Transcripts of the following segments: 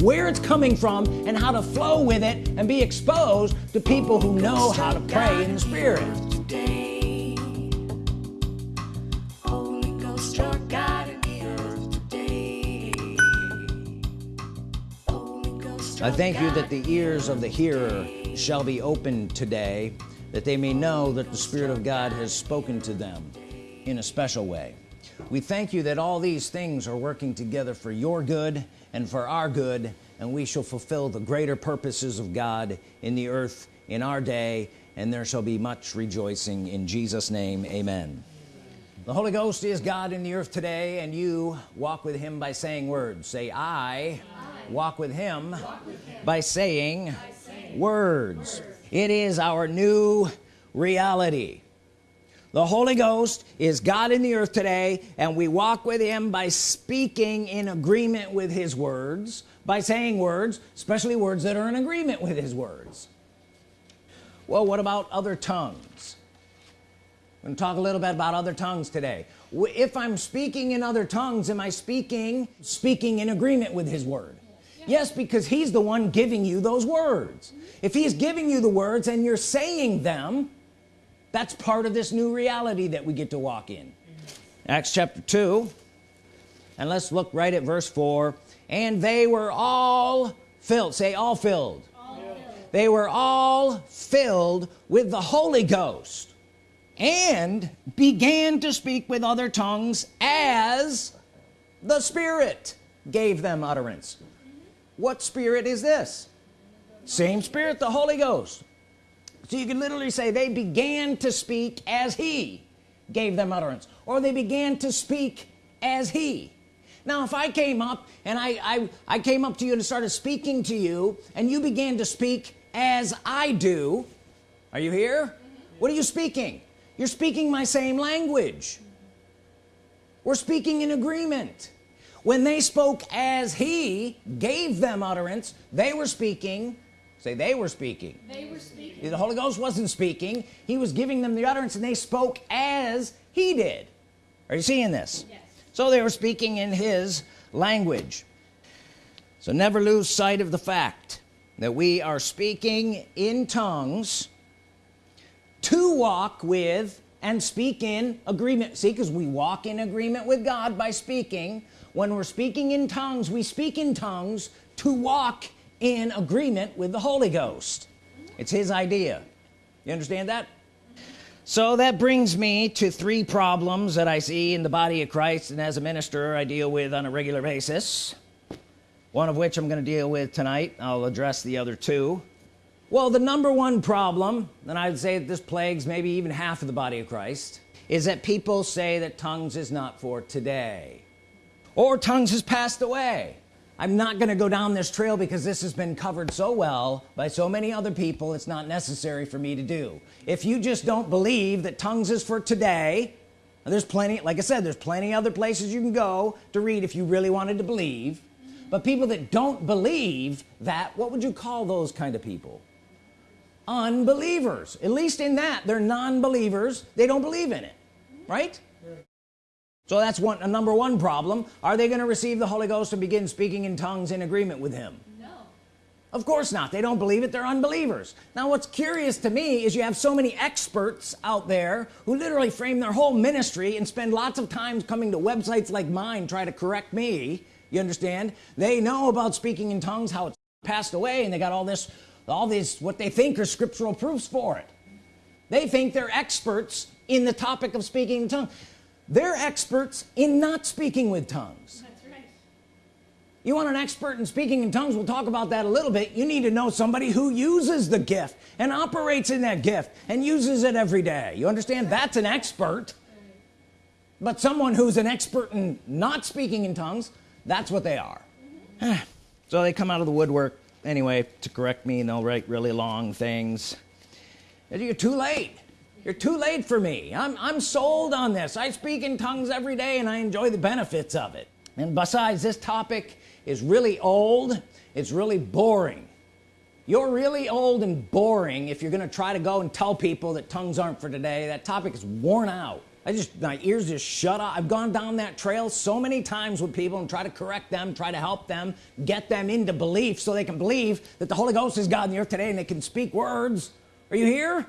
where it's coming from and how to flow with it and be exposed to people who know how to pray in the spirit. I thank you that the ears of the hearer shall be opened today that they may know that the Spirit of God has spoken to them in a special way. We thank you that all these things are working together for your good and for our good and we shall fulfill the greater purposes of God in the earth in our day and there shall be much rejoicing in Jesus name. Amen. The Holy Ghost is God in the earth today and you walk with him by saying words. Say I, I walk, with him, walk with him by saying, by saying words. words. It is our new reality the Holy Ghost is God in the earth today and we walk with him by speaking in agreement with his words by saying words especially words that are in agreement with his words. Well what about other tongues? I'm going to talk a little bit about other tongues today. If I'm speaking in other tongues am I speaking speaking in agreement with his word? Yes because he's the one giving you those words. If he's giving you the words and you're saying them that's part of this new reality that we get to walk in. Acts chapter 2 and let's look right at verse 4 and they were all filled. Say all filled, all filled. they were all filled with the Holy Ghost and began to speak with other tongues as the Spirit gave them utterance. What spirit is this? Same spirit the Holy Ghost so you can literally say they began to speak as he gave them utterance or they began to speak as he. Now if I came up and I, I I came up to you and started speaking to you and you began to speak as I do are you here? What are you speaking? You're speaking my same language. We're speaking in agreement. When they spoke as he gave them utterance they were speaking say they were speaking. They were speaking. The Holy Ghost wasn't speaking. He was giving them the utterance and they spoke as he did. Are you seeing this? Yes. so they were speaking in his language. So never lose sight of the fact that we are speaking in tongues to walk with and speak in agreement. See because we walk in agreement with God by speaking. When we're speaking in tongues we speak in tongues to walk in agreement with the Holy Ghost. It's his idea. You understand that? So that brings me to three problems that I see in the body of Christ and as a minister I deal with on a regular basis. One of which I'm going to deal with tonight. I'll address the other two. Well the number one problem and I'd say that this plagues maybe even half of the body of Christ is that people say that tongues is not for today or tongues has passed away I'm not gonna go down this trail because this has been covered so well by so many other people it's not necessary for me to do. If you just don't believe that tongues is for today there's plenty like I said there's plenty other places you can go to read if you really wanted to believe. But people that don't believe that what would you call those kind of people? Unbelievers. At least in that they're non-believers. They don't believe in it right so that's one a number one problem. Are they going to receive the Holy Ghost and begin speaking in tongues in agreement with him? No. Of course not. They don't believe it. They're unbelievers. Now what's curious to me is you have so many experts out there who literally frame their whole ministry and spend lots of time coming to websites like mine try to correct me. You understand? They know about speaking in tongues how it's passed away and they got all this all these what they think are scriptural proofs for it. They think they're experts in the topic of speaking in tongues they're experts in not speaking with tongues. Right you want an expert in speaking in tongues? We'll talk about that a little bit. You need to know somebody who uses the gift and operates in that gift and uses it every day. You understand? That's an expert. But someone who's an expert in not speaking in tongues that's what they are. Mm -hmm. so they come out of the woodwork anyway to correct me and they'll write really long things. You're too late you're too late for me. I'm, I'm sold on this. I speak in tongues every day and I enjoy the benefits of it. And besides this topic is really old. It's really boring. You're really old and boring if you're gonna try to go and tell people that tongues aren't for today. That topic is worn out. I just my ears just shut up I've gone down that trail so many times with people and try to correct them try to help them get them into belief so they can believe that the Holy Ghost is God in the earth today and they can speak words. Are you here.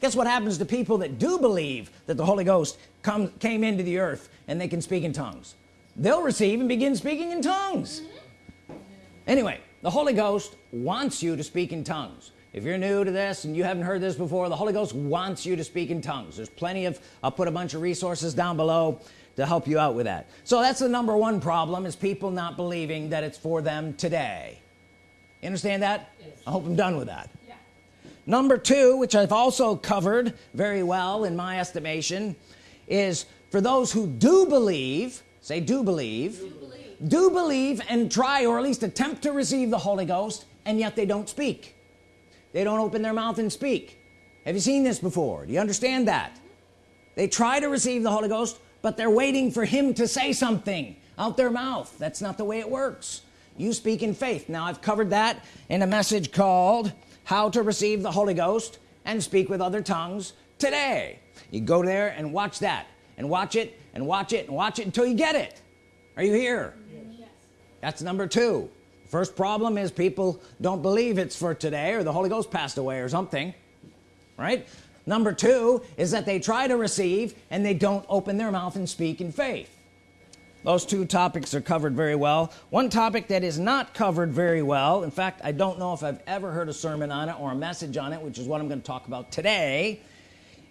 Guess what happens to people that do believe that the Holy Ghost come came into the earth and they can speak in tongues? They'll receive and begin speaking in tongues. Anyway the Holy Ghost wants you to speak in tongues. If you're new to this and you haven't heard this before the Holy Ghost wants you to speak in tongues. There's plenty of I'll put a bunch of resources down below to help you out with that. So that's the number one problem is people not believing that it's for them today. You understand that? Yes. I hope I'm done with that. Number two which I've also covered very well in my estimation is for those who do believe say do believe do believe, do believe and try or at least attempt to receive the Holy Ghost and yet they don't speak. They don't open their mouth and speak. Have you seen this before? Do you understand that? They try to receive the Holy Ghost but they're waiting for him to say something out their mouth. That's not the way it works. You speak in faith. Now I've covered that in a message called how to receive the Holy Ghost and speak with other tongues today. You go there and watch that and watch it and watch it and watch it until you get it. Are you here? Yes. that's number two. First problem is people don't believe it's for today or the Holy Ghost passed away or something right? Number two is that they try to receive and they don't open their mouth and speak in faith those two topics are covered very well. One topic that is not covered very well in fact I don't know if I've ever heard a sermon on it or a message on it which is what I'm going to talk about today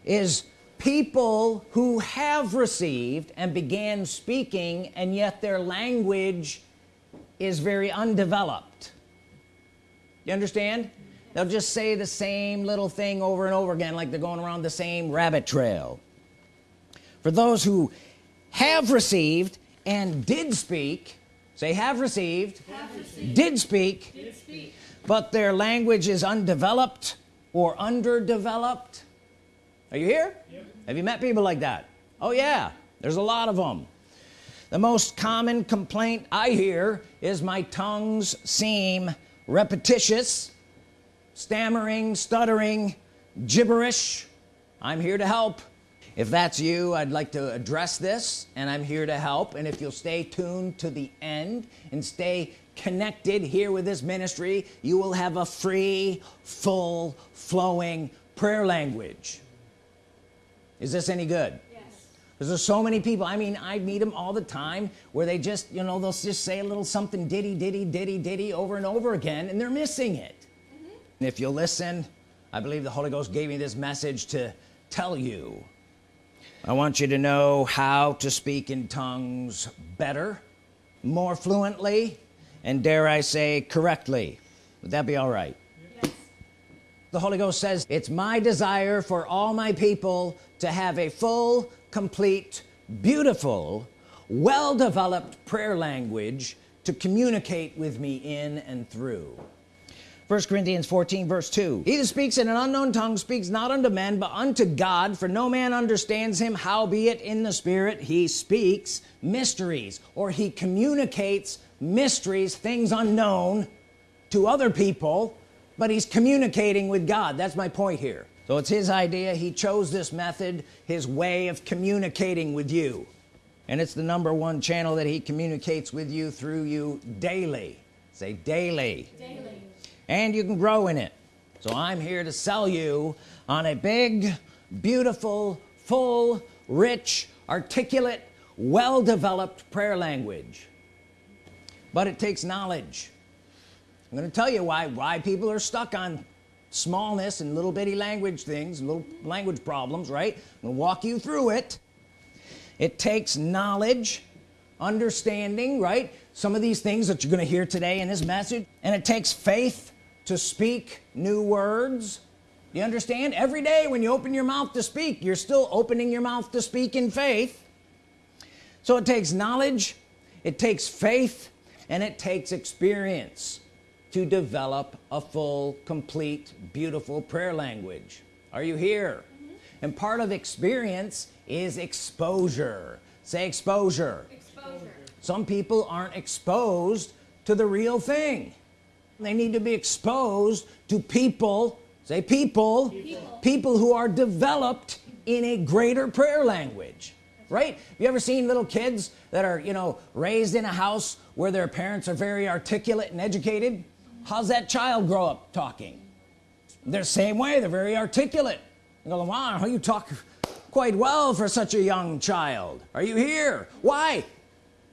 is people who have received and began speaking and yet their language is very undeveloped. You understand? They'll just say the same little thing over and over again like they're going around the same rabbit trail. For those who have received and did speak. Say have received, have received. Did, speak, did speak. But their language is undeveloped or underdeveloped. Are you here? Yep. have you met people like that? Oh yeah. There's a lot of them. The most common complaint I hear is my tongues seem repetitious stammering stuttering gibberish. I'm here to help if that's you I'd like to address this and I'm here to help. And if you'll stay tuned to the end and stay connected here with this ministry you will have a free full flowing prayer language. Is this any good? Because there's so many people. I mean I meet them all the time where they just you know they'll just say a little something diddy diddy diddy diddy over and over again and they're missing it. Mm -hmm. and if you listen I believe the Holy Ghost gave me this message to tell you I want you to know how to speak in tongues better more fluently and dare I say correctly. Would that be all right? Yes. the Holy Ghost says it's my desire for all my people to have a full complete beautiful well-developed prayer language to communicate with me in and through 1 Corinthians 14 verse 2 he that speaks in an unknown tongue speaks not unto men but unto God for no man understands him. Howbeit in the spirit he speaks mysteries or he communicates mysteries things unknown to other people but he's communicating with God. That's my point here. So it's his idea. He chose this method his way of communicating with you. And it's the number one channel that he communicates with you through you daily. Say daily, daily. And you can grow in it. So I'm here to sell you on a big beautiful full rich articulate well-developed prayer language. But it takes knowledge. I'm going to tell you why why people are stuck on smallness and little bitty language things little language problems right? I'm gonna walk you through it. It takes knowledge understanding right? Some of these things that you're gonna hear today in this message and it takes faith to speak new words. You understand? Every day when you open your mouth to speak you're still opening your mouth to speak in faith. So it takes knowledge it takes faith and it takes experience to develop a full complete beautiful prayer language. Are you here? Mm -hmm. and part of experience is exposure. Say exposure. exposure. Some people aren't exposed to the real thing they need to be exposed to people say people people, people who are developed in a greater prayer language right? You ever seen little kids that are you know raised in a house where their parents are very articulate and educated? How's that child grow up talking? They're the same way they're very articulate. You go wow how you talk quite well for such a young child. Are you here? Why?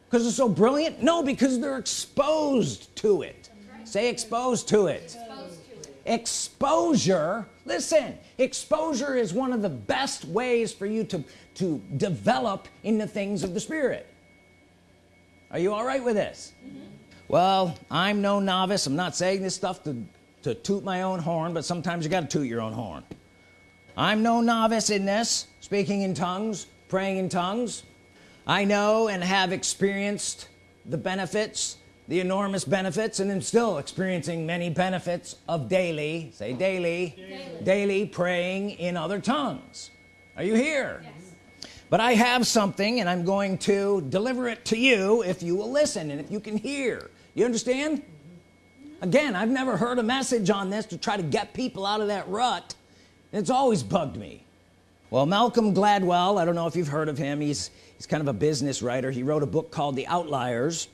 Because they're so brilliant? No because they're exposed to it. Say exposed to it. exposed to it exposure listen exposure is one of the best ways for you to to develop in the things of the Spirit. Are you all right with this? Mm -hmm. well I'm no novice. I'm not saying this stuff to to toot my own horn but sometimes you got to toot your own horn. I'm no novice in this speaking in tongues praying in tongues. I know and have experienced the benefits the enormous benefits and I'm still experiencing many benefits of daily say daily daily, daily praying in other tongues. Are you here? Yes. but I have something and I'm going to deliver it to you if you will listen and if you can hear. You understand? Again I've never heard a message on this to try to get people out of that rut. It's always bugged me. Well Malcolm Gladwell I don't know if you've heard of him. He's he's kind of a business writer. He wrote a book called the outliers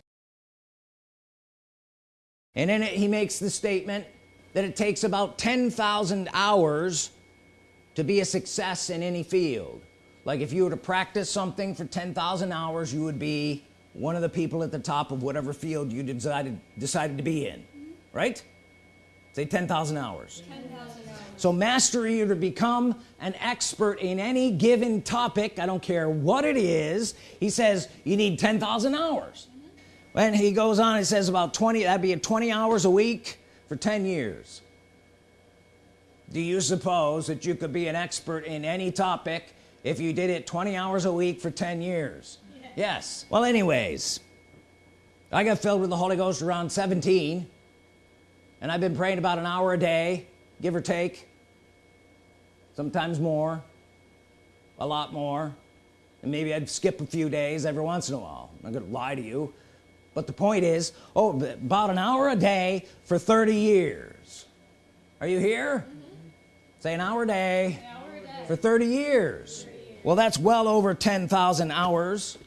and in it he makes the statement that it takes about 10,000 hours to be a success in any field. Like if you were to practice something for 10,000 hours you would be one of the people at the top of whatever field you decided decided to be in right? Say 10,000 hours. 10, hours. So mastery you to become an expert in any given topic. I don't care what it is. He says you need 10,000 hours and he goes on he says about 20 that'd be 20 hours a week for 10 years. Do you suppose that you could be an expert in any topic if you did it 20 hours a week for 10 years? Yeah. yes. Well anyways I got filled with the Holy Ghost around 17 and I've been praying about an hour a day give or take. Sometimes more a lot more. And maybe I'd skip a few days every once in a while. I'm not gonna lie to you but the point is oh about an hour a day for 30 years are you here mm -hmm. say an hour a day, hour a day. for 30 years. 30 years well that's well over 10,000 hours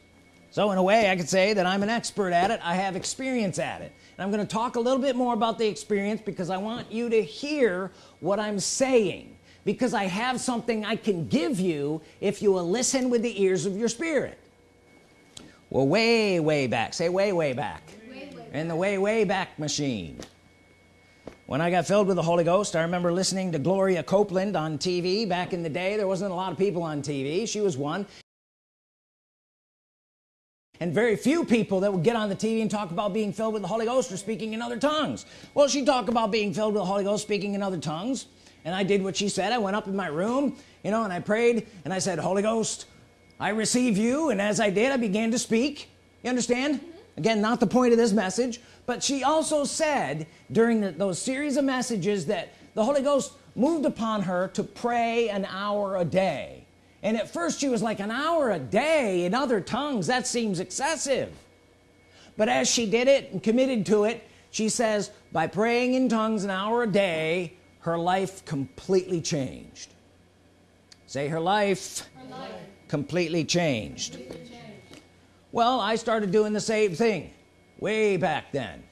so in a way I could say that I'm an expert at it I have experience at it and I'm going to talk a little bit more about the experience because I want you to hear what I'm saying because I have something I can give you if you will listen with the ears of your spirit well way way back. Say way way back, way, way in the way way back machine. When I got filled with the Holy Ghost I remember listening to Gloria Copeland on TV back in the day. There wasn't a lot of people on TV she was one. And very few people that would get on the TV and talk about being filled with the Holy Ghost or speaking in other tongues. Well she talked about being filled with the Holy Ghost speaking in other tongues. And I did what she said. I went up in my room you know and I prayed and I said Holy Ghost I receive you and as I did I began to speak. You understand? Mm -hmm. again not the point of this message but she also said during the, those series of messages that the Holy Ghost moved upon her to pray an hour a day. And at first she was like an hour a day in other tongues? That seems excessive. But as she did it and committed to it she says by praying in tongues an hour a day her life completely changed say her life, her life. Completely, changed. well I started doing the same thing way back then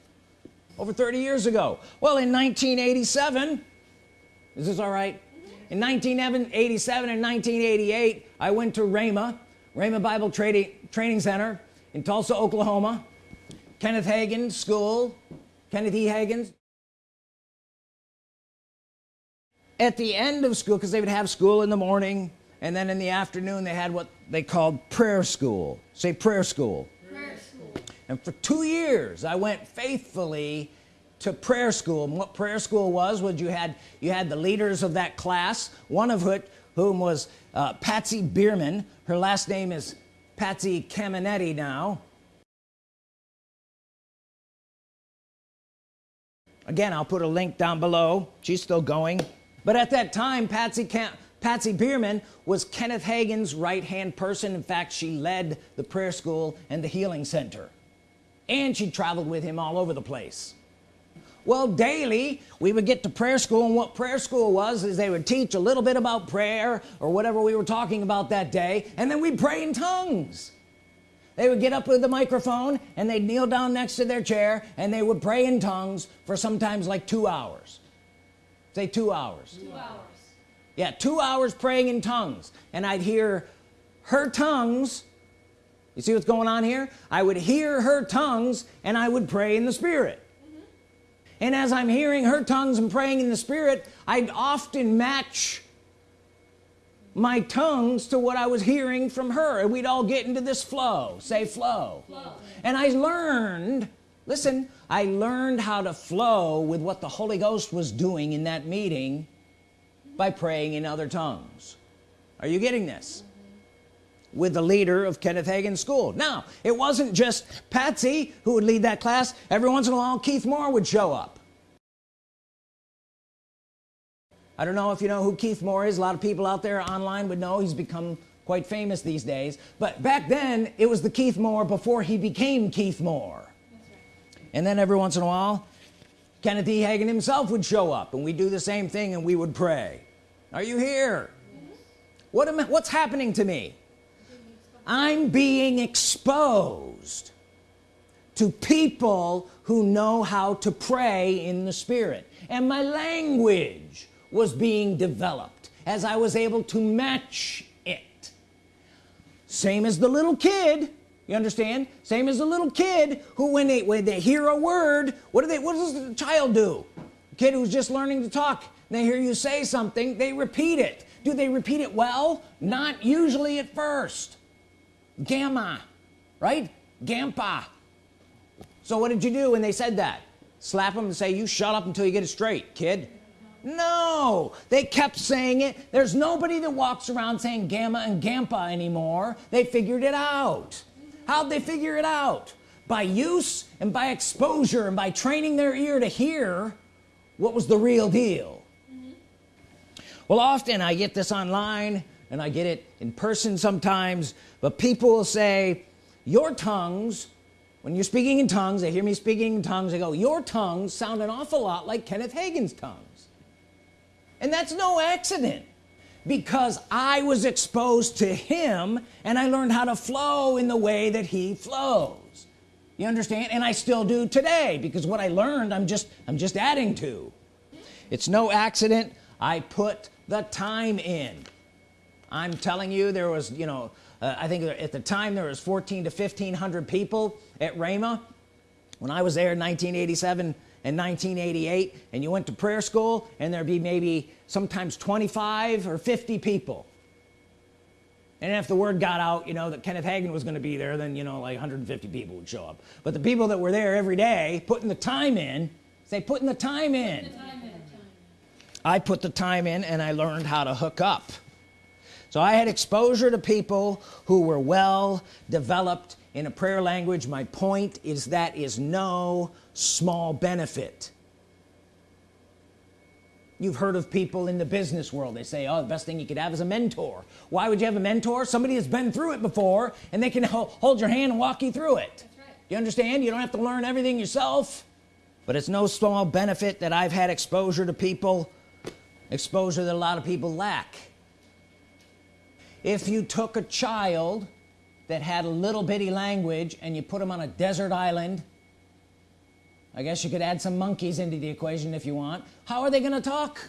over 30 years ago well in 1987 is this all right in 1987 and 1988 I went to Rhema Rhema Bible Trading Training Center in Tulsa Oklahoma Kenneth Hagin School Kenneth E Hagin at the end of school because they would have school in the morning and then in the afternoon they had what they called prayer school. Say prayer school, prayer school. and for two years I went faithfully to prayer school. And what prayer school was was you had you had the leaders of that class one of whom was uh, Patsy Behrman. Her last name is Patsy Cameneti now. Again I'll put a link down below. She's still going but at that time Patsy Patsy Behrman was Kenneth Hagin's right-hand person. In fact she led the prayer school and the healing center. And she traveled with him all over the place. Well daily we would get to prayer school and what prayer school was is they would teach a little bit about prayer or whatever we were talking about that day and then we'd pray in tongues. They would get up with the microphone and they'd kneel down next to their chair and they would pray in tongues for sometimes like two hours say two hours. Two hours. Yeah two hours praying in tongues. And I'd hear her tongues. You see what's going on here? I would hear her tongues and I would pray in the Spirit. Mm -hmm. and as I'm hearing her tongues and praying in the Spirit I'd often match my tongues to what I was hearing from her. And we'd all get into this flow. Say flow, flow. and I learned listen I learned how to flow with what the Holy Ghost was doing in that meeting by praying in other tongues. Are you getting this? With the leader of Kenneth Hagin school. Now it wasn't just Patsy who would lead that class. Every once in a while Keith Moore would show up. I don't know if you know who Keith Moore is. A lot of people out there online would know he's become quite famous these days. But back then it was the Keith Moore before he became Keith Moore. And then every once in a while Kenneth E. Hagin himself would show up and we'd do the same thing and we would pray. Are you here? What am I, what's happening to me? I'm being exposed to people who know how to pray in the Spirit. And my language was being developed as I was able to match it. Same as the little kid you understand? Same as a little kid who when they when they hear a word what do they what does the child do? A kid who's just learning to talk they hear you say something they repeat it. Do they repeat it well? Not usually at first. Gamma right? Gampa. So what did you do when they said that? Slap them and say you shut up until you get it straight kid. No. They kept saying it. There's nobody that walks around saying gamma and gampa anymore. They figured it out how'd they figure it out? By use and by exposure and by training their ear to hear what was the real deal? Mm -hmm. well often I get this online and I get it in person sometimes but people will say your tongues when you're speaking in tongues they hear me speaking in tongues they go your tongues sound an awful lot like Kenneth Hagin's tongues. And that's no accident because I was exposed to him and I learned how to flow in the way that he flows. You understand? And I still do today because what I learned I'm just I'm just adding to. It's no accident I put the time in. I'm telling you there was you know uh, I think at the time there was 14 to 1500 people at Rhema. When I was there in 1987 and 1988 and you went to prayer school and there'd be maybe sometimes 25 or 50 people. And if the word got out you know that Kenneth Hagin was going to be there then you know like 150 people would show up. But the people that were there every day putting the time in say putting the time in. I put the time in and I learned how to hook up. So I had exposure to people who were well developed in a prayer language my point is that is no small benefit. You've heard of people in the business world. They say oh the best thing you could have is a mentor. Why would you have a mentor? Somebody has been through it before and they can hold your hand and walk you through it. Right. you understand? You don't have to learn everything yourself but it's no small benefit that I've had exposure to people exposure that a lot of people lack. If you took a child that had a little bitty language and you put them on a desert island I guess you could add some monkeys into the equation if you want. How are they gonna talk?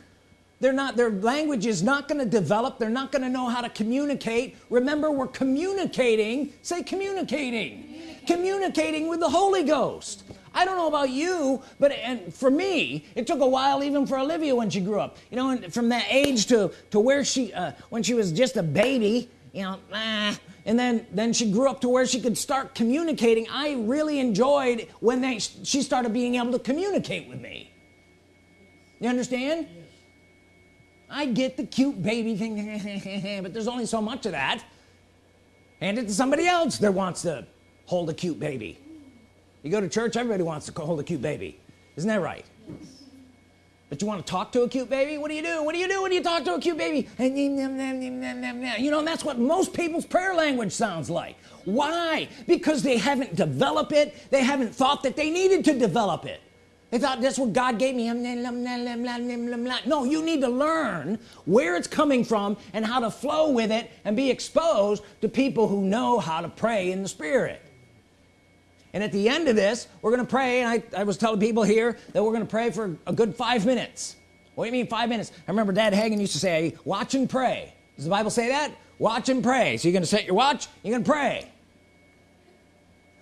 They're not their language is not going to develop. They're not going to know how to communicate. Remember we're communicating. Say communicating. Communicating, communicating with the Holy Ghost. I don't know about you but and for me it took a while even for Olivia when she grew up. You know from that age to to where she uh, when she was just a baby you know ah, and then then she grew up to where she could start communicating. I really enjoyed when they she started being able to communicate with me. You understand? Yes. I get the cute baby thing but there's only so much of that. Hand it to somebody else that wants to hold a cute baby. You go to church everybody wants to hold a cute baby. Isn't that right? yes. But you want to talk to a cute baby what do you do what do you do when you talk to a cute baby you know that's what most people's prayer language sounds like why because they haven't developed it they haven't thought that they needed to develop it they thought that's what God gave me no you need to learn where it's coming from and how to flow with it and be exposed to people who know how to pray in the Spirit and at the end of this we're gonna pray and I, I was telling people here that we're gonna pray for a good five minutes. What do you mean five minutes? I remember dad Hagin used to say watch and pray. Does the Bible say that? Watch and pray. So you're gonna set your watch you're gonna pray.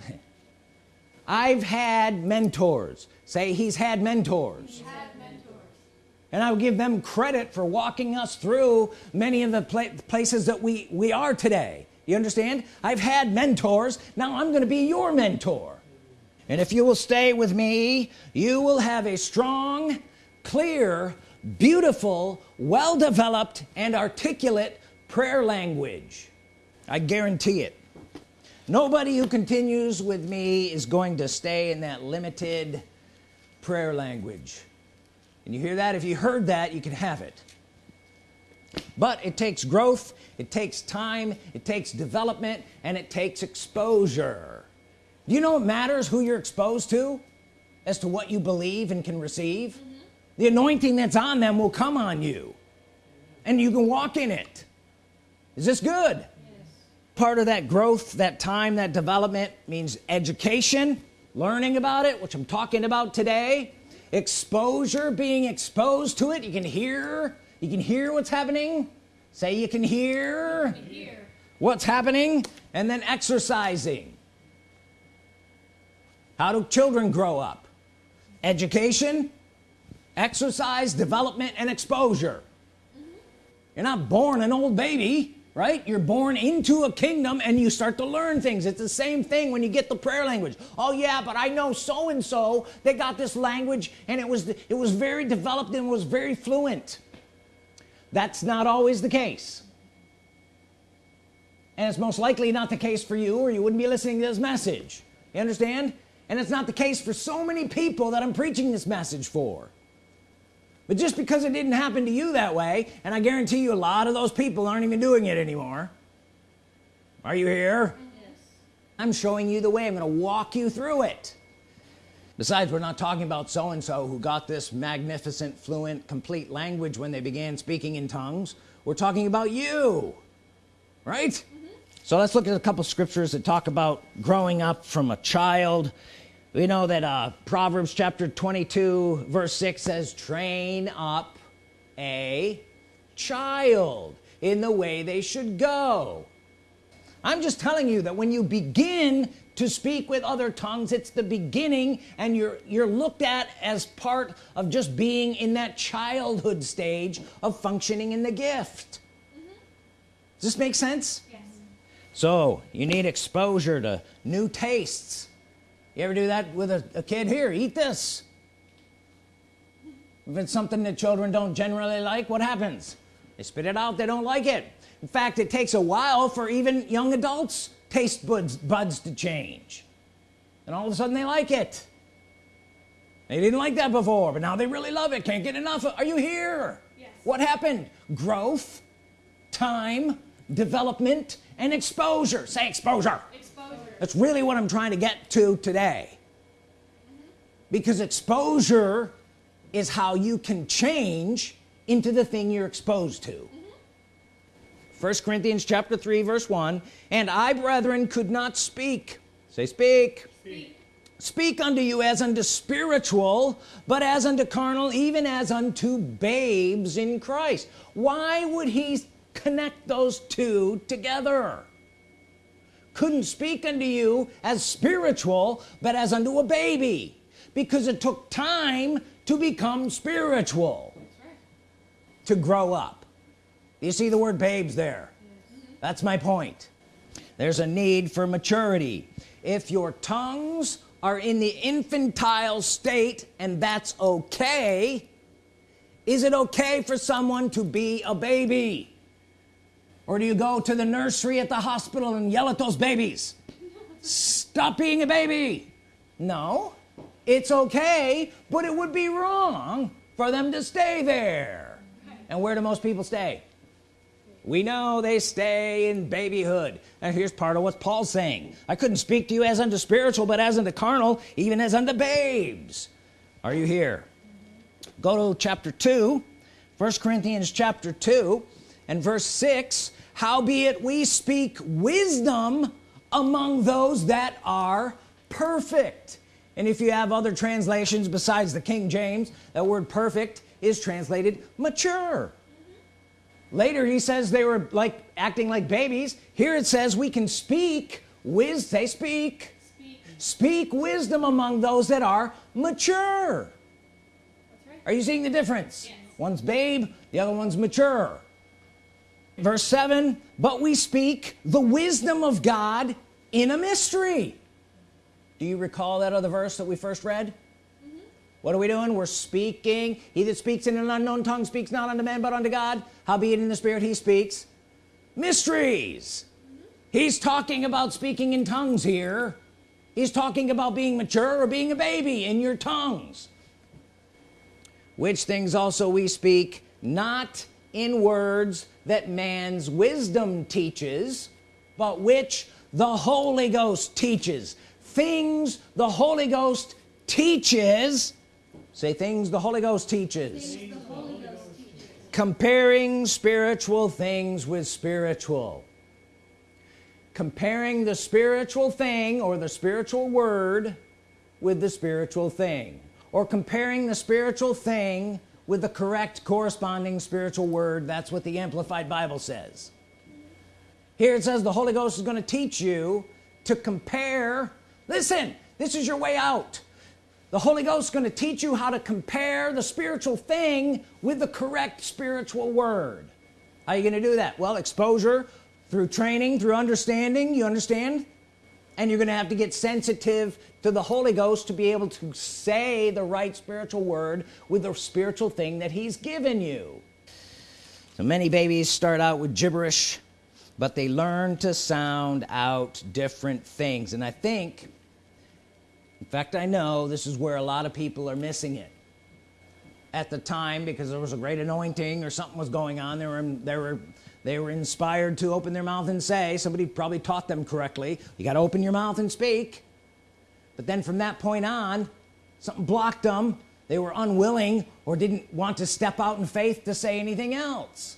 I've had mentors. Say he's had mentors, had mentors. and I would give them credit for walking us through many of the pla places that we we are today you understand? I've had mentors. Now I'm gonna be your mentor. And if you will stay with me you will have a strong clear beautiful well-developed and articulate prayer language. I guarantee it. Nobody who continues with me is going to stay in that limited prayer language. And you hear that? If you heard that you can have it. But it takes growth it takes time it takes development and it takes exposure. Do you know it matters who you're exposed to as to what you believe and can receive? Mm -hmm. the anointing that's on them will come on you and you can walk in it. Is this good? Part of that growth that time that development means education learning about it which I'm talking about today. Exposure being exposed to it. You can hear you can hear what's happening say you can hear, you can hear. what's happening and then exercising. How do children grow up? Education exercise development and exposure. Mm -hmm. you're not born an old baby right? You're born into a kingdom and you start to learn things. It's the same thing when you get the prayer language. Oh yeah but I know so and so they got this language and it was it was very developed and was very fluent that's not always the case. And it's most likely not the case for you or you wouldn't be listening to this message. You understand? And it's not the case for so many people that I'm preaching this message for. But just because it didn't happen to you that way and I guarantee you a lot of those people aren't even doing it anymore. Are you here? Yes. I'm showing you the way. I'm gonna walk you through it besides we're not talking about so-and-so who got this magnificent fluent complete language when they began speaking in tongues. We're talking about you right? Mm -hmm. so let's look at a couple scriptures that talk about growing up from a child. We know that uh, Proverbs chapter 22 verse 6 says train up a child in the way they should go. I'm just telling you that when you begin to speak with other tongues. It's the beginning and you're you're looked at as part of just being in that childhood stage of functioning in the gift. Mm -hmm. does this make sense? Yes. so you need exposure to new tastes. You ever do that with a, a kid? Here eat this. If it's something that children don't generally like what happens? They spit it out they don't like it. In fact it takes a while for even young adults taste buds buds to change. And all of a sudden they like it. They didn't like that before but now they really love it. Can't get enough are you here? Yes. what happened? Growth time development and exposure. Say exposure. Exposure. That's really what I'm trying to get to today. Mm -hmm. because exposure is how you can change into the thing you're exposed to. Mm -hmm. First. Corinthians chapter 3 verse 1 and I brethren could not speak. Say speak. Speak, speak unto you as unto spiritual but as unto carnal even as unto babes in Christ. Why would he connect those two together? Couldn't speak unto you as spiritual but as unto a baby because it took time to become spiritual right. to grow up you see the word babes there? That's my point. There's a need for maturity. If your tongues are in the infantile state and that's okay is it okay for someone to be a baby? Or do you go to the nursery at the hospital and yell at those babies? Stop being a baby. No it's okay but it would be wrong for them to stay there. And where do most people stay we know they stay in babyhood. And here's part of what Paul's saying. I couldn't speak to you as unto spiritual but as unto carnal even as unto babes. Are you here? Go to chapter 2 first Corinthians chapter 2 and verse 6 howbeit we speak wisdom among those that are perfect. And if you have other translations besides the King James that word perfect is translated mature later he says they were like acting like babies here it says we can speak wiz say speak speak, speak wisdom among those that are mature right. are you seeing the difference yes. one's babe the other one's mature verse 7 but we speak the wisdom of God in a mystery do you recall that other verse that we first read. What are we doing? We're speaking. He that speaks in an unknown tongue speaks not unto man but unto God. Howbeit in the spirit he speaks? Mysteries. He's talking about speaking in tongues here. He's talking about being mature or being a baby in your tongues. Which things also we speak not in words that man's wisdom teaches but which the Holy Ghost teaches. Things the Holy Ghost teaches say things the Holy Ghost teaches, Holy Ghost teaches. comparing spiritual things with spiritual. Comparing the spiritual thing or the spiritual word with the spiritual thing. Or comparing the spiritual thing with the correct corresponding spiritual word. That's what the Amplified Bible says. Here it says the Holy Ghost is going to teach you to compare. Listen this is your way out the Holy Ghost is going to teach you how to compare the spiritual thing with the correct spiritual word. How are you going to do that? Well exposure through training through understanding you understand? And you're gonna have to get sensitive to the Holy Ghost to be able to say the right spiritual word with the spiritual thing that he's given you. So many babies start out with gibberish but they learn to sound out different things. And I think in fact I know this is where a lot of people are missing it. At the time because there was a great anointing or something was going on they were they were they were inspired to open their mouth and say somebody probably taught them correctly you got to open your mouth and speak. But then from that point on something blocked them. They were unwilling or didn't want to step out in faith to say anything else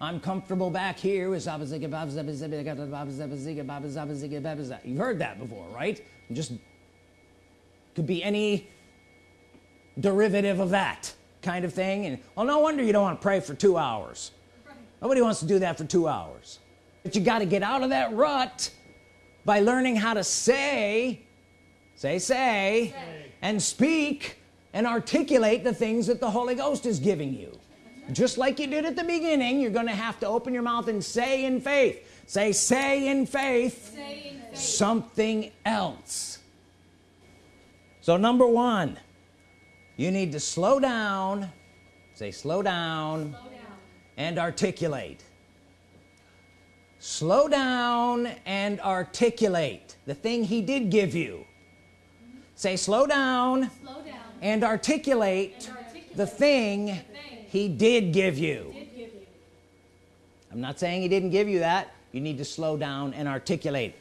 I'm comfortable back here with you've heard that before right? Just could be any derivative of that kind of thing. And well no wonder you don't want to pray for two hours. Nobody wants to do that for two hours. But you got to get out of that rut by learning how to say say say, say. and speak and articulate the things that the Holy Ghost is giving you just like you did at the beginning you're gonna have to open your mouth and say in faith say say in faith, say in faith. something else so number one you need to slow down say slow down, slow down. and articulate slow down and articulate the thing he did give you mm -hmm. say slow down, slow down. And, articulate and articulate the thing, the thing he did give you. I'm not saying he didn't give you that. You need to slow down and articulate.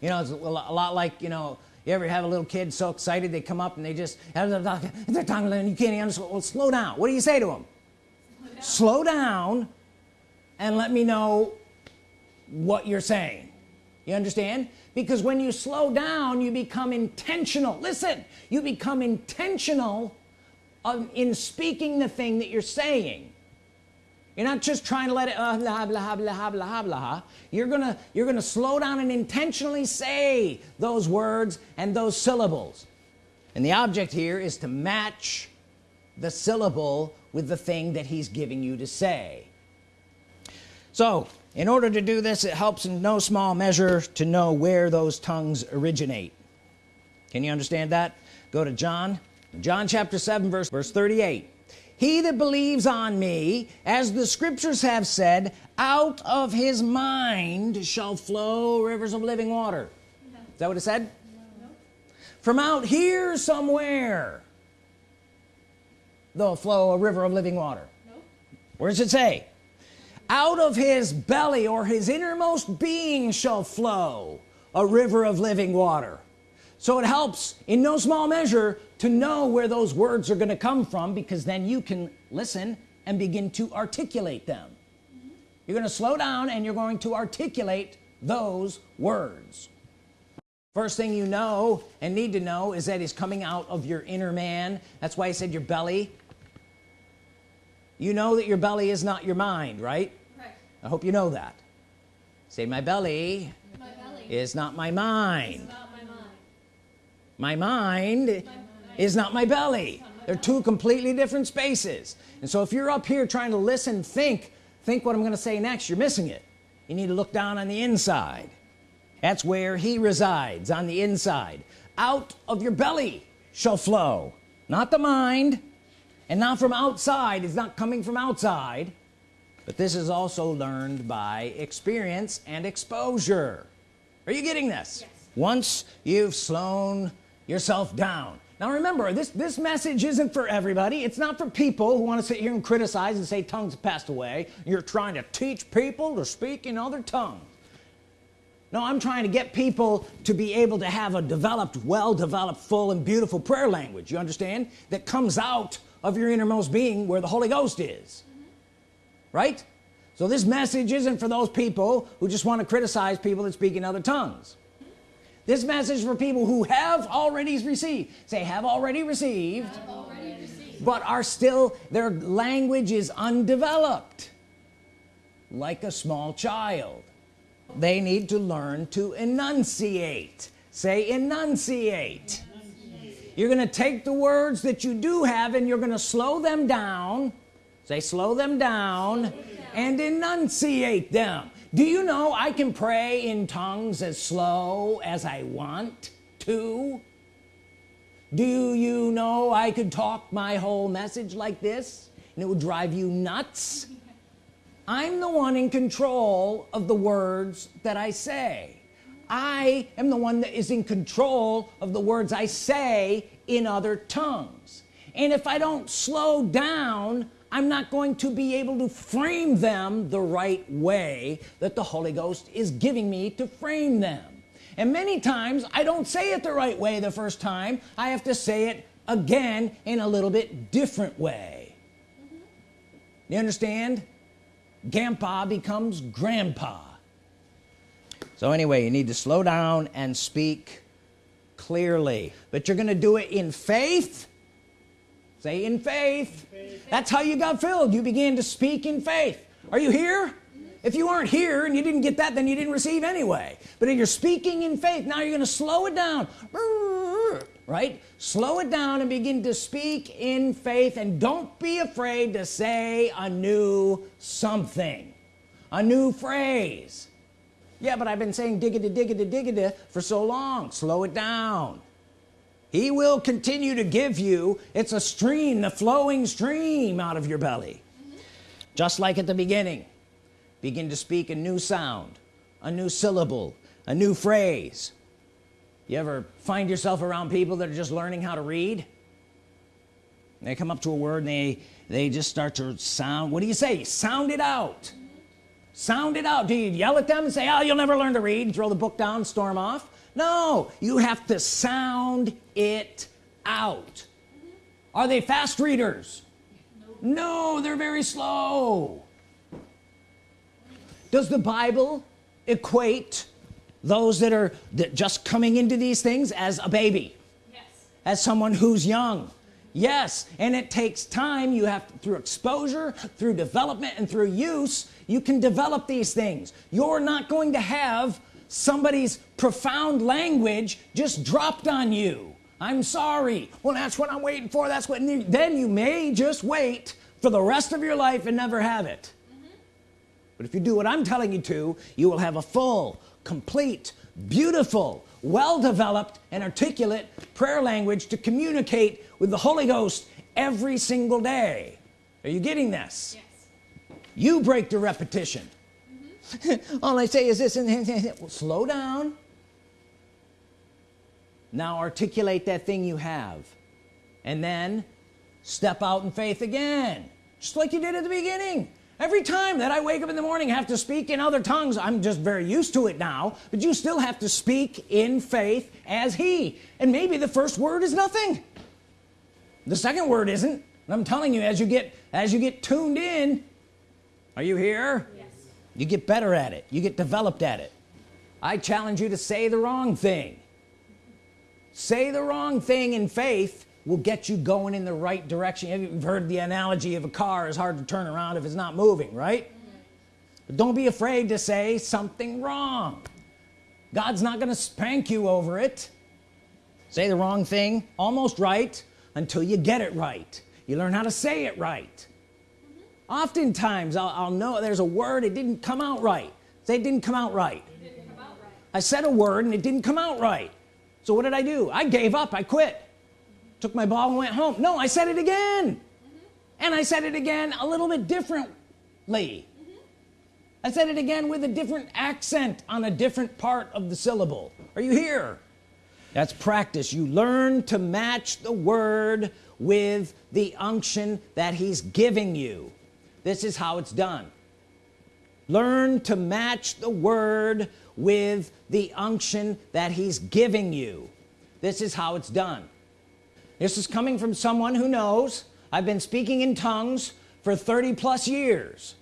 You know it's a lot like you know you ever have a little kid so excited they come up and they just they're talking and you can't understand well slow down. What do you say to them slow down. slow down and let me know what you're saying. You understand? Because when you slow down you become intentional. Listen you become intentional in speaking the thing that you're saying. You're not just trying to let it uh, blah blah blah blah blah. You're gonna you're gonna slow down and intentionally say those words and those syllables. And the object here is to match the syllable with the thing that he's giving you to say. So in order to do this it helps in no small measure to know where those tongues originate. Can you understand that? Go to John John chapter 7 verse verse 38 he that believes on me as the scriptures have said out of his mind shall flow rivers of living water no. is that what it said no. from out here somewhere there'll flow a river of living water no. where does it say out of his belly or his innermost being shall flow a river of living water so it helps in no small measure to know where those words are going to come from because then you can listen and begin to articulate them. You're going to slow down and you're going to articulate those words. First thing you know and need to know is that he's coming out of your inner man. That's why I said your belly. You know that your belly is not your mind right, right. I hope you know that. Say my belly, my belly. is not my mind my mind, is not my belly. They're two completely different spaces. And so if you're up here trying to listen think think what I'm gonna say next. You're missing it. You need to look down on the inside. That's where he resides on the inside. Out of your belly shall flow. Not the mind and not from outside. It's not coming from outside but this is also learned by experience and exposure. Are you getting this? Yes. once you've slowed yourself down. Now remember this this message isn't for everybody. It's not for people who want to sit here and criticize and say tongues passed away. You're trying to teach people to speak in other tongues. No I'm trying to get people to be able to have a developed well developed full and beautiful prayer language you understand that comes out of your innermost being where the Holy Ghost is. Right? So this message isn't for those people who just want to criticize people that speak in other tongues this message for people who have already received say have already received, have already received. but are still their language is undeveloped like a small child they need to learn to enunciate say enunciate, enunciate. you're gonna take the words that you do have and you're gonna slow them down say slow them down, slow them down. and enunciate them do you know I can pray in tongues as slow as I want to? Do you know I could talk my whole message like this and it would drive you nuts? I'm the one in control of the words that I say. I am the one that is in control of the words I say in other tongues. And if I don't slow down I'm not going to be able to frame them the right way that the Holy Ghost is giving me to frame them. And many times I don't say it the right way the first time. I have to say it again in a little bit different way. You understand? Grandpa becomes grandpa. So anyway you need to slow down and speak clearly. But you're gonna do it in faith say in faith. in faith that's how you got filled. You began to speak in faith. Are you here? If you aren't here and you didn't get that then you didn't receive anyway. But if you're speaking in faith now you're gonna slow it down. Right? Slow it down and begin to speak in faith and don't be afraid to say a new something a new phrase. Yeah but I've been saying diggity diggity diggity for so long. Slow it down he will continue to give you it's a stream the flowing stream out of your belly. Just like at the beginning begin to speak a new sound a new syllable a new phrase. You ever find yourself around people that are just learning how to read? They come up to a word and they they just start to sound what do you say? Sound it out. Sound it out. Do you yell at them and say oh you'll never learn to read. Throw the book down storm off no you have to sound it out. Are they fast readers? No they're very slow. Does the Bible equate those that are that just coming into these things as a baby? Yes. as someone who's young? Yes and it takes time. You have to, through exposure through development and through use you can develop these things. You're not going to have somebody's profound language just dropped on you. I'm sorry. Well that's what I'm waiting for. That's what then you may just wait for the rest of your life and never have it. Mm -hmm. but if you do what I'm telling you to you will have a full complete beautiful well-developed and articulate prayer language to communicate with the Holy Ghost every single day. Are you getting this? Yes. you break the repetition all I say is this and well, slow down. Now articulate that thing you have and then step out in faith again just like you did at the beginning. Every time that I wake up in the morning have to speak in other tongues I'm just very used to it now but you still have to speak in faith as he. And maybe the first word is nothing. The second word isn't. I'm telling you as you get as you get tuned in are you here? yes. You get better at it. You get developed at it. I challenge you to say the wrong thing. Say the wrong thing in faith will get you going in the right direction. You've heard the analogy of a car is hard to turn around if it's not moving right? But don't be afraid to say something wrong. God's not gonna spank you over it. Say the wrong thing almost right until you get it right. You learn how to say it right. Oftentimes I'll, I'll, know there's a word it didn't come out right. Say it didn't come out right. Come out right. I said a word and it didn't come out right. So what did I do? I gave up. I quit. Took my ball and went home. No I said it again. Mm -hmm. and I said it again a little bit differently. Mm -hmm. I said it again with a different accent on a different part of the syllable. Are you here? That's practice. You learn to match the word with the unction that he's giving you this is how it's done. Learn to match the word with the unction that he's giving you. This is how it's done. This is coming from someone who knows. I've been speaking in tongues for 30 plus years.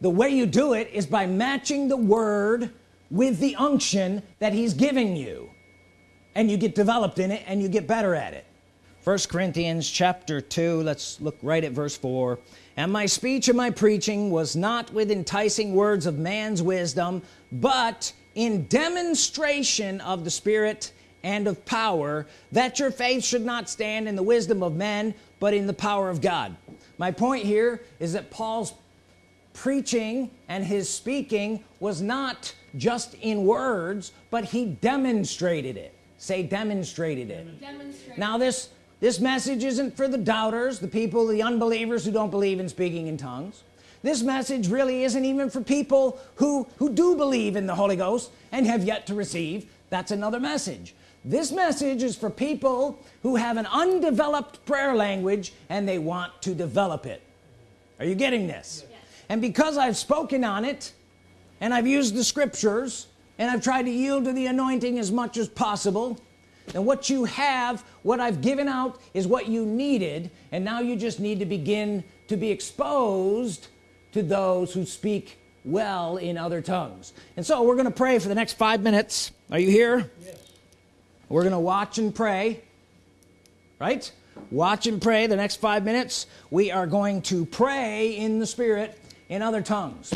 The way you do it is by matching the word with the unction that he's giving you. And you get developed in it and you get better at it first Corinthians chapter 2 let's look right at verse 4 and my speech and my preaching was not with enticing words of man's wisdom but in demonstration of the Spirit and of power that your faith should not stand in the wisdom of men but in the power of God. My point here is that Paul's preaching and his speaking was not just in words but he demonstrated it. Say demonstrated it. Demonstrated. now this this message isn't for the doubters the people the unbelievers who don't believe in speaking in tongues. This message really isn't even for people who who do believe in the Holy Ghost and have yet to receive. That's another message. This message is for people who have an undeveloped prayer language and they want to develop it. Are you getting this? Yes. and because I've spoken on it and I've used the scriptures and I've tried to yield to the anointing as much as possible and what you have what I've given out is what you needed and now you just need to begin to be exposed to those who speak well in other tongues. And so we're gonna pray for the next five minutes. Are you here? Yes. We're gonna watch and pray right? Watch and pray the next five minutes. We are going to pray in the Spirit in other tongues.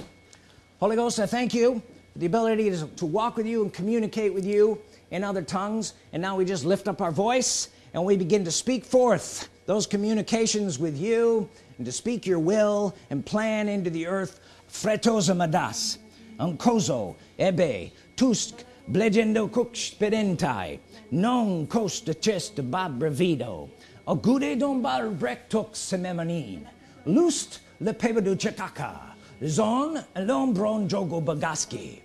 Holy Ghost I thank you for the ability to, to walk with you and communicate with you in other tongues. And now we just lift up our voice and we begin to speak forth those communications with you and to speak your will and plan into the earth. Fretosa madas unkozo ebe tusk blegendo kuk spedentai non costa chest babrevido agude don brektok sememonin lust le pebedu chetaka zon lombron jogo bagaski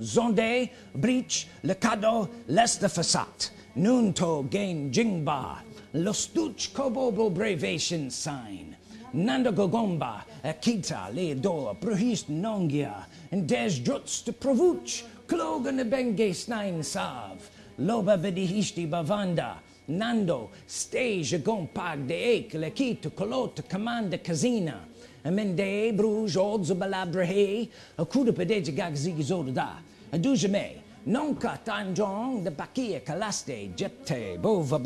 zonde breach le cado leste fasat nunto gain jingba lostuch kobobo brevation sign nanda gogomba akita le do prohist nongia and des juts de provuch klogen benge snain sav loba vedihishti bavanda nando stage gompag de ek le kito kolot commande casina amende bruj odzo balabrahe akuda pedeja gagzigi adujame nonka tanjong de bakia kalaste jepte bova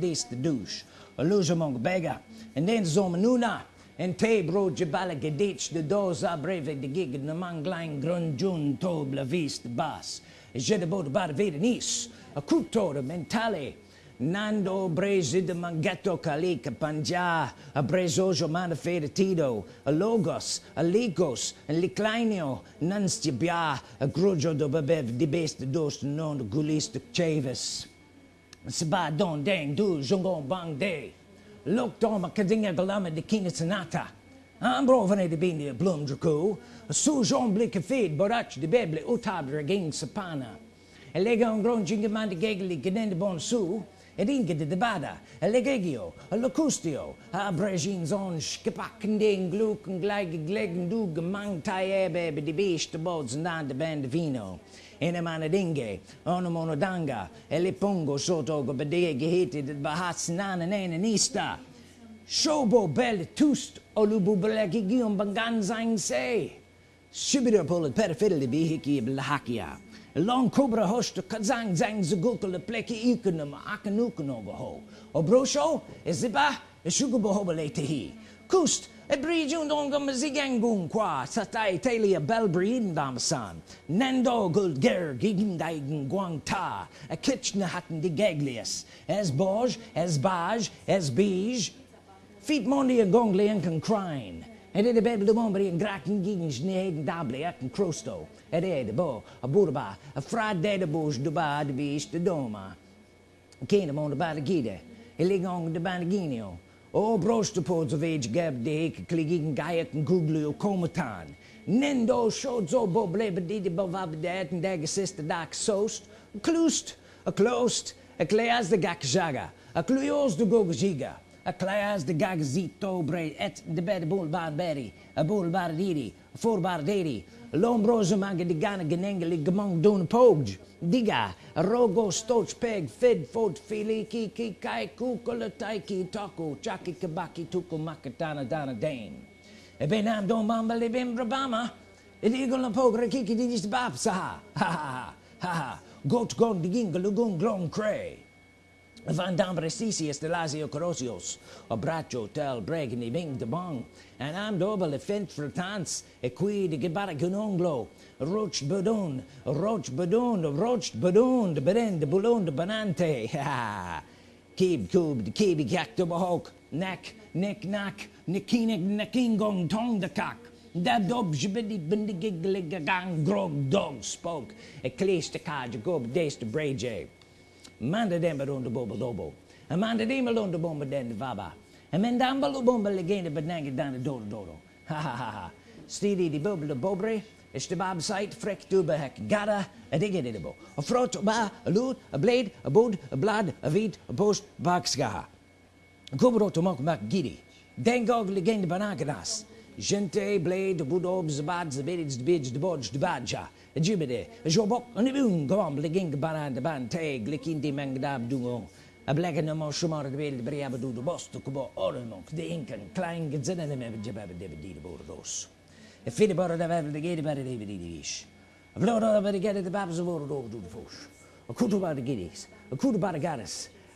dis de douche alujamong bega and then zomanuna en te bro jabala gedich de doza breve de gig de manglang grunjun to blavis de bas je de bod bar vedenis a cultore mentale Nando brezi de mangetto kalika panja a brezojo manifedetido a logos a ligos a liclinio nanstibia a grujo do babev di best dos non gulis de chavis. Seba don deng du jongon bang de. Lok dom a kadinga galama de kina sanata ambrovane de bini blum su jon blike fid borach de beble utab regin sapana. E lega un gron jingamande gegli genende bon su edinge de debada elegegio locustio abrejin zon skipakending gluken gleige glegen du gemang taebe be de beest bods nan de band vino in emane dinge ono monodanga e le pongo sotto go bede gehete de bahats nan en nista shobo bel tust olubu belegi gion bangan zang se shibira pol periferi blahakia long cobra host kazang zang zugukul le pleki ikunum akanukuno ho. O brosho eziba eshugubo hobelete kust e brigiun dongam zigangun qua satai telia belbrin damsan nendo guld ger ta a kitchna hatten de gaglius as boj as baj as bij. Feet mondi a gongle kan crine. En det är bättre de bomber en graken gegen sneden dable at en crosto ed är det bo a burba a friday de bos de ba de doma? Kene mon de ba de gide e lig on de banginio o broste pods of age gab de hek kligigen gaiet en google o nendo showed zo bo blebe di de bovab de et en sister dak sost klust a closed a kleas de gakjaga a kluyos de gogiga a claas de gagzito bre et de bed bol bar beri a bol bar diri a bar diri lombroze mag de gane genengeli gemong doen poog diga rogo stoch peg fed fod fili ki ki kai kukole taiki taco chaki kabaki tuku makatana dana dane. E ben am don bamba le bim brabama. E digo la pogre kiki di dis bab sa ha ha ha ha got gong diginga lugun glong cray Van Dambrestisius de Lazio Corosios, a tel breg ni ving de bong, and am dobel le fent fratans, e qui de gebara gunonglo, roch bedon, roch bedon, roch bedon, de beren de boulon de banante, ha Kib kub de kibi kak de bahok, nek, nek nak, nekinek nekingong tong de kak. Dat dob jibidi bindigiglig gang grog dog spoke, e klees de kaj gob des de breje. Manda demba don de bobo dobo. A manda dema lon de bomba den de vaba. A men damba lo bomba legende benange dan dodo dodo. Ha ha ha ha. Stidi di bobo de bobre is de bab site frek tu be hek gada a digge de bo. A frot ba a loot a blade a boot a blood a vit a post bakska kubro to mok mak gidi. Dengog legende banagadas gente blade de budob zabad zabedids de bids de bodge badja jubede jobok ne bun gom leging baran de ban te glikin di mangdab dungo a black no mo shumar de bel bria du de bost ko ormok de inken klein gezinnen me jebab de de bordos e fide bar de vel de gede bar de de de is a vlora de gede de babs over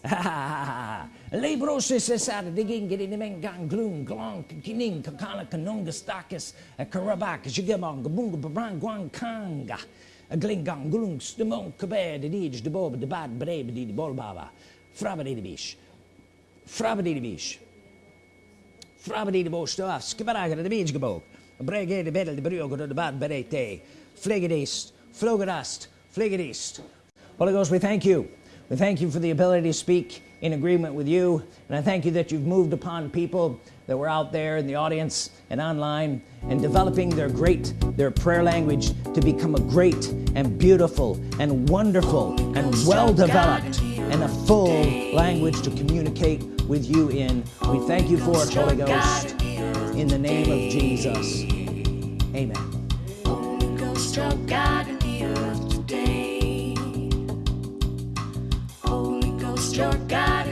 do de fos a kutu bar de gedis a kutu bar de garis Libros is sad digging in the men gang gloom glong kining kakana kanunga stakis eh, karabak jigamong gabunga barang guang kanga. Eh, a glingang glung stemon kabe de dij de bob de bad brebe di bolbava frabadi de bish frabadi de bish frabadi de bosh skibaraga de bij gebog brege de bedel de briogo de bad berete. Holy Ghost, we thank you we thank you for the ability to speak in agreement with you and I thank you that you've moved upon people that were out there in the audience and online and developing their great their prayer language to become a great and beautiful and wonderful and well developed and a full language to communicate with you in. We thank you for it Holy Ghost. In the name of Jesus. Amen your God.